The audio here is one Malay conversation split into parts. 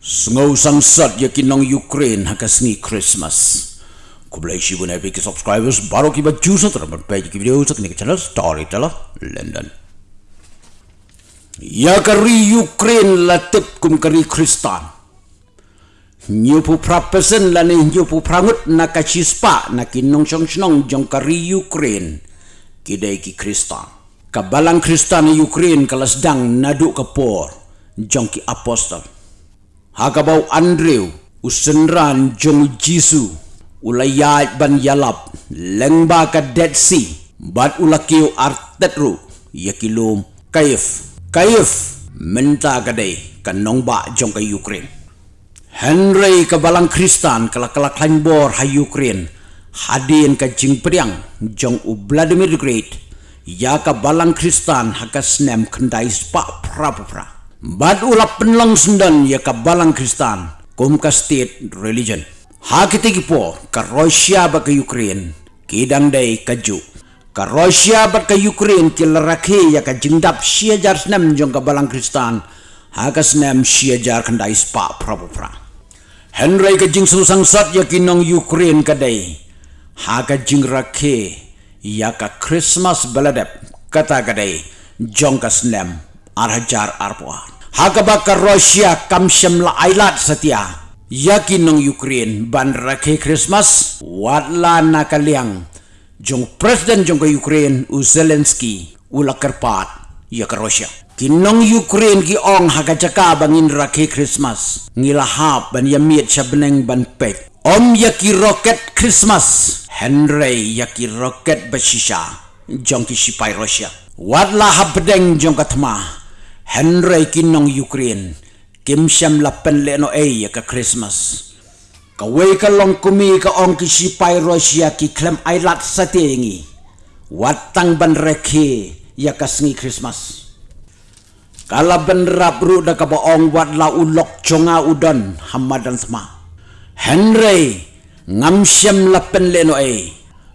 Sngau sangsat yakin nong Ukraine hakas ni Christmas. Kublai shi bun epic subscribers baru ki baju sa teram page ki video sa kini channel storyteller London. Ya kari Ukraine latip kum kari Kristan. Nyupu prapesen la ni nyupu prangut na kachispa na kinong chong chong jong kari Ukraine. Kidai ki Kristan. Kabalang Kristan Ukraine kalas dang nadu kapor jong ki apostol hakabau Andrew usenran jong Jisu ulayat ban yalap lengba ka Dead Sea bat ulakiu artetru yakilum kayef kayef menta kadai kanong ba jong ka Ukraine. Henry ka balang Kristan kala kala bor ha Ukraine. Hadin ka jing priang jong u Vladimir Great. Ya ka balang Kristan hakas nem kendai spa pra pra Bad ulap penlang sendan ya ka balang Kristan, kum ka state religion. Ha kita po ka Russia ba ka Ukraine, kidang day ka Jew. Ka Russia ba ka Ukraine ki laraki ya ka jingdap siya jar senam jong ka balang Kristan, ha ka senam siya jar kandai spa prabupra. Henry ka jing susang sat ya kinong Ukraine ka day, ha ka jing raki ya ka Christmas baladep kata ka day, jong ka senam arhajar arpoa. Hagabaka Russia kamsyam la ailat setia. Yakin nong Ukraine ban rakhe Christmas wadla na kaliang jong presiden jong Ukraine u Zelensky ula kerpat ya ke Russia. Kinong Ukraine ki ong hagajaka bangin rakhe Christmas ngilahap ban yamiet sabeneng ban pet. Om yaki roket Christmas Henry yaki roket basisha jong ki sipai Russia. Wadla habdeng jong katma Henry kinong Ukraine kim siam lapen le no e ka Christmas. Ka ka long kumi ka ong ki sipay Russia ki klem ay lat sa watang ban rekhi ya ka sngi Christmas. Kala ben rabru da ka baong wat la ulok chonga udon hamadan sama Henry ngam siam lapen le no e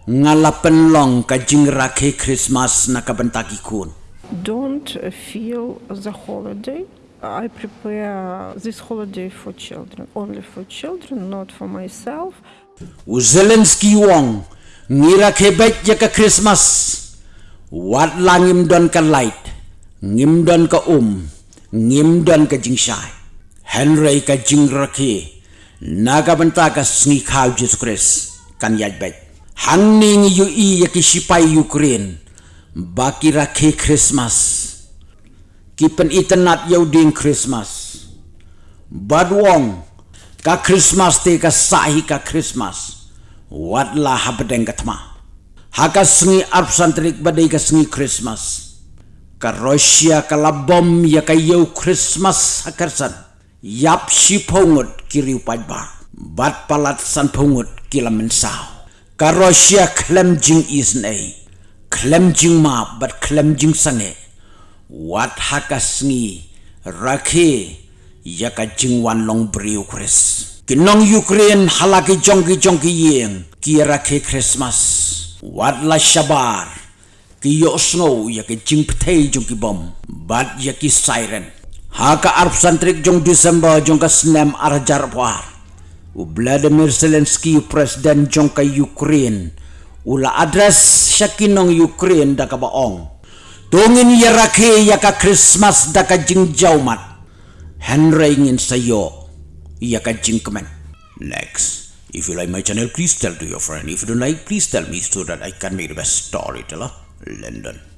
ngalapen long ka jingra ke Christmas na ka bentaki kun don't feel the holiday. I prepare this holiday for children, only for children, not for myself. Zelensky wong ngira kebet ya ka Christmas. Wat langim don ka light, ngim don ka um, ngim don ka jingshay. Henry ka jingraki, naga banta ka sngi kaw Jesus Christ kan yajbet. Hangning yu i ya ki sipay Ukraine baki rakhi Christmas. Kipen itenat yau ding Christmas. Badwong ka Christmas te ka sahi ka Christmas. Wadla habdeng katma. Haka sengi arp santrik badai ka sengi Christmas. Ka Russia ka labom ya ka yau Christmas hakarsan. Yap si pongut kiri upadba. Bat palat san pongut kila mensau. Ka Russia klem jing isnei klem jing ma bat klem jing sange. Wat hakas ngi rakhe yaka jing wan long briu kris kinong ukraine halaki jongki jongki yeng ki rakhe christmas. Wat la shabar ki yo snow yaka jing ptei jongki bom. Bat yaki siren. Haka arp santrik jong december jong ka snem arjar war. U vladimir zelensky president jong ka ukraine ula address syakinong Ukraine da ka baong. Tungin yarake ya ka Christmas da ka jing jaumat. Henry ngin sayo ya ka. Next, if you like my channel, please tell to your friend. If you don't like, please tell me so that I can make the best storyteller. London.